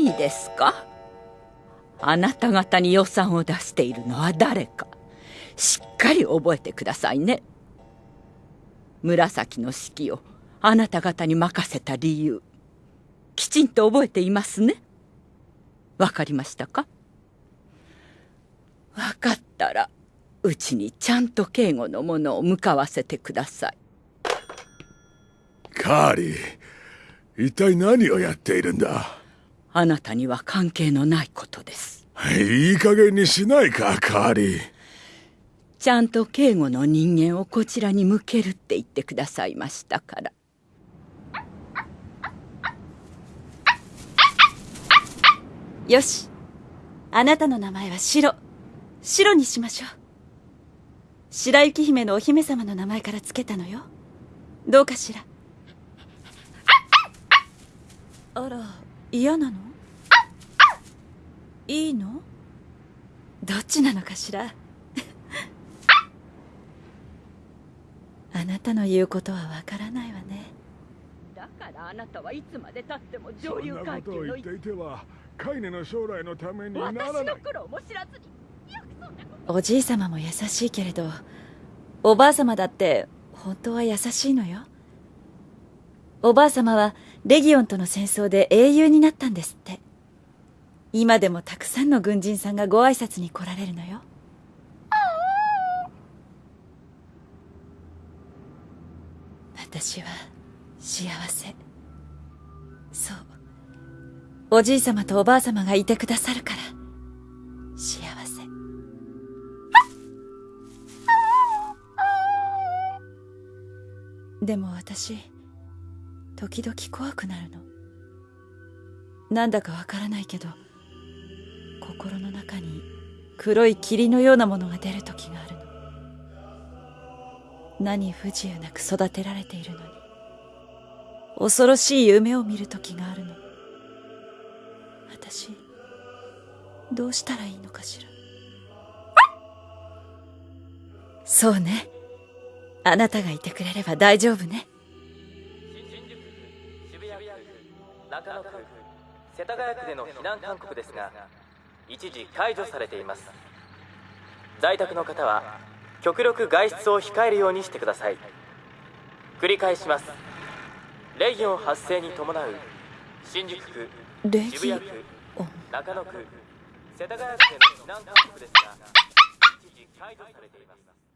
いいですか？あなた方に予算を出しているのは誰か。しっかり覚えてくださいね。紫の指揮をあなた方に任せた理由。きちんと覚えていますね。わかりましたか？わかったらうちにちゃんと警護のものを向かわせてください。カーリー一体何をやっているんだ？あなたには関係のないことです。いい加減にしないかカーリー。ちゃんと警護の人間をこちらに向けるって言ってくださいましたから。よし。あなたの名前は白。白にしましょう。白雪姫のお姫様の名前からつけたのよ。どうかしら。あら嫌なの？いいの？どっちなのかしら？あなたの言うことはわからないわね。だからあなたはいつまでたっても上流階級のそんなことを言っていてはカイネの将来のためにならない私の苦労も知らずにおじい様も優しいけれどおばあ様だって本当は優しいのよおばあ様はレギオンとの戦争で英雄になったんですって。今でもたくさんの軍人さんがご挨拶に来られるのよ。私は幸せ。そう。おじい様とおばあ様がいてくださるから。幸せ。でも私時々怖くなるの。なんだかわからないけど心の中に黒い霧のようなものが出る時があるの。何不自由なく育てられているのに。恐ろしい夢を見る時があるの。私どうしたらいいのかしら。そうね。あなたがいてくれれば大丈夫ね。中野区世田谷区での避難勧告ですが一時解除されています。在宅の方は極力外出を控えるようにしてください。繰り返します。レギオン発生に伴う新宿区渋谷区中野区世田谷区での避難勧告ですが一時解除されています。